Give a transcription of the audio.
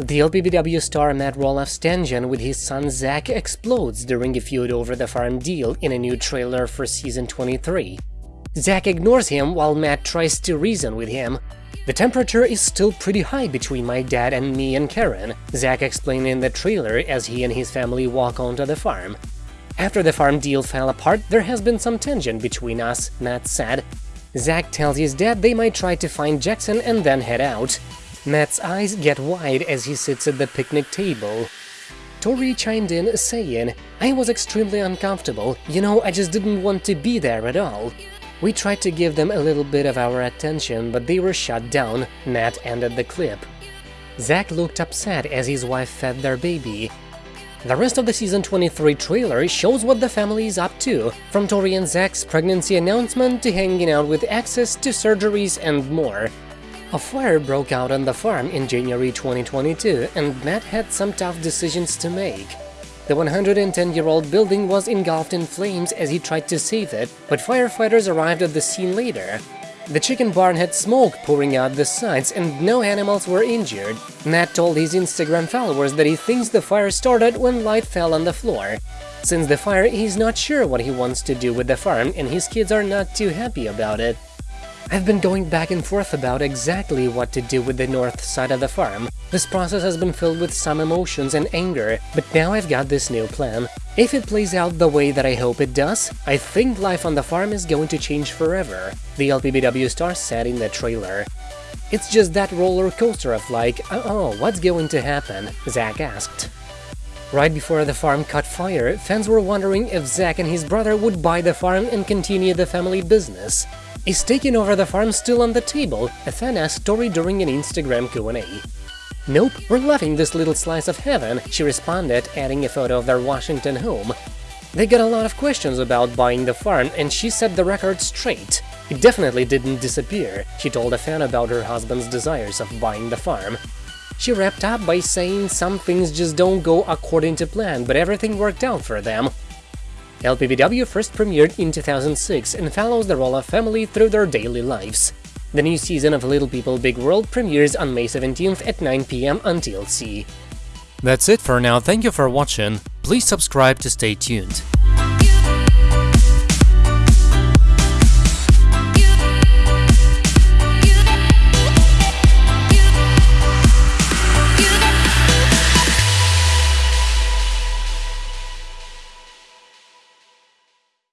The LPBW star Matt Roloff's tension with his son Zach explodes during a feud over the farm deal in a new trailer for season 23. Zach ignores him while Matt tries to reason with him. The temperature is still pretty high between my dad and me and Caryn, Zach explained in the trailer as he and his family walk onto the farm. After the farm deal fell apart, there has been some tension between us, Matt said. Zach tells his dad they might try to find Jackson and then head out. Matt's eyes get wide as he sits at the picnic table. Tori chimed in, saying, I was extremely uncomfortable, you know, I just didn't want to be there at all. We tried to give them a little bit of our attention, but they were shut down, Matt ended the clip. Zach looked upset as his wife fed their baby. The rest of the season 23 trailer shows what the family is up to, from Tori and Zach's pregnancy announcement to hanging out with access to surgeries and more. A fire broke out on the farm in January 2022, and Matt had some tough decisions to make. The 110-year-old building was engulfed in flames as he tried to save it, but firefighters arrived at the scene later. The chicken barn had smoke pouring out the sides and no animals were injured. Matt told his Instagram followers that he thinks the fire started when light fell on the floor. Since the fire, he's not sure what he wants to do with the farm and his kids are not too happy about it. I've been going back and forth about exactly what to do with the north side of the farm. This process has been filled with some emotions and anger, but now I've got this new plan. If it plays out the way that I hope it does, I think life on the farm is going to change forever, the LPBW star said in the trailer. It's just that roller coaster of like, oh, what's going to happen? Zach asked. Right before the farm caught fire, fans were wondering if Zach and his brother would buy the farm and continue the family business. Is taking over the farm still on the table? A fan asked Tori during an Instagram Q&A. Nope, we're loving this little slice of heaven, she responded, adding a photo of their Washington home. They got a lot of questions about buying the farm, and she set the record straight. It definitely didn't disappear, she told a fan about her husband's desires of buying the farm. She wrapped up by saying some things just don't go according to plan, but everything worked out for them. LPBW first premiered in 2006 and follows the Roloff family through their daily lives. The new season of Little People Big World premieres on May 17th at 9pm on TLC. That's it for now, thank you for watching, please subscribe to stay tuned.